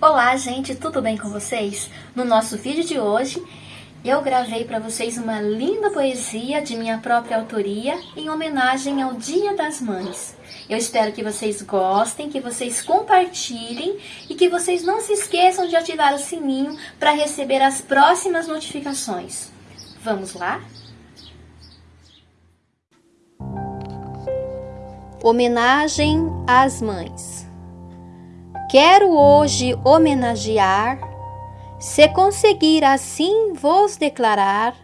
Olá, gente, tudo bem com vocês? No nosso vídeo de hoje, eu gravei para vocês uma linda poesia de minha própria autoria em homenagem ao Dia das Mães. Eu espero que vocês gostem, que vocês compartilhem e que vocês não se esqueçam de ativar o sininho para receber as próximas notificações. Vamos lá? Homenagem às Mães Quero hoje homenagear, se conseguir assim vos declarar,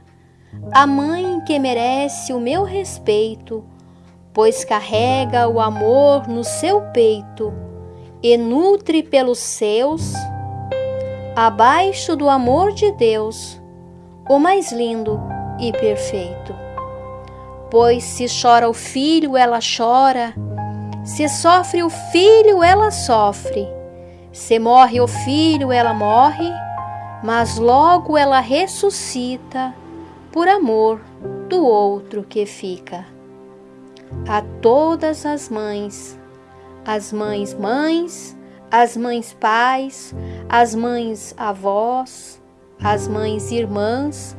a mãe que merece o meu respeito, pois carrega o amor no seu peito e nutre pelos seus, abaixo do amor de Deus, o mais lindo e perfeito. Pois se chora o filho, ela chora, se sofre o filho, ela sofre. Se morre o filho, ela morre, mas logo ela ressuscita por amor do outro que fica. A todas as mães, as mães mães, as mães pais, as mães avós, as mães irmãs,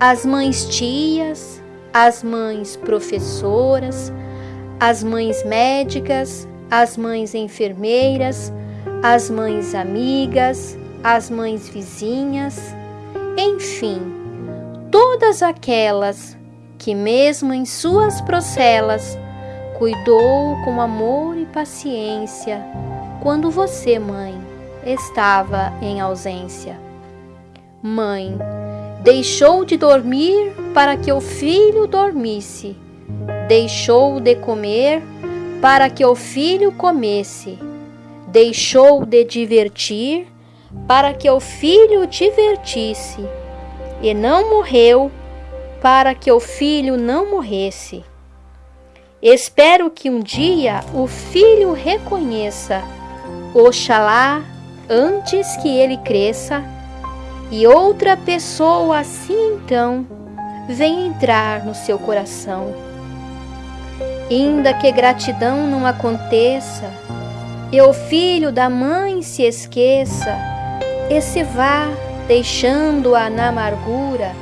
as mães tias, as mães professoras, as mães médicas, as mães enfermeiras, as mães amigas, as mães vizinhas, enfim, todas aquelas que, mesmo em suas procelas, cuidou com amor e paciência quando você, mãe, estava em ausência. Mãe, deixou de dormir para que o filho dormisse Deixou de comer para que o filho comesse. Deixou de divertir para que o filho divertisse. E não morreu para que o filho não morresse. Espero que um dia o filho reconheça, Oxalá, antes que ele cresça, e outra pessoa assim então venha entrar no seu coração. Ainda que gratidão não aconteça, e o filho da mãe se esqueça, e se vá deixando-a na amargura,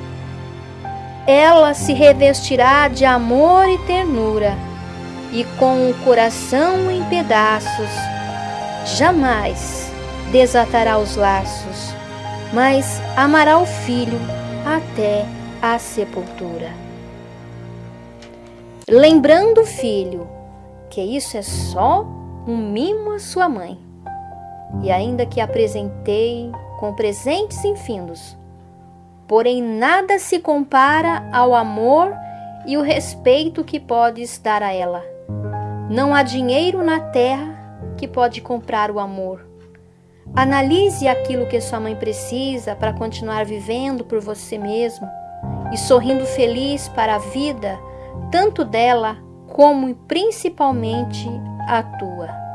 ela se revestirá de amor e ternura, e com o coração em pedaços, jamais desatará os laços, mas amará o filho até a sepultura lembrando o filho que isso é só um mimo à sua mãe. E ainda que apresentei com presentes infindos, porém nada se compara ao amor e o respeito que podes dar a ela. Não há dinheiro na terra que pode comprar o amor. Analise aquilo que sua mãe precisa para continuar vivendo por você mesmo e sorrindo feliz para a vida tanto dela como principalmente a tua.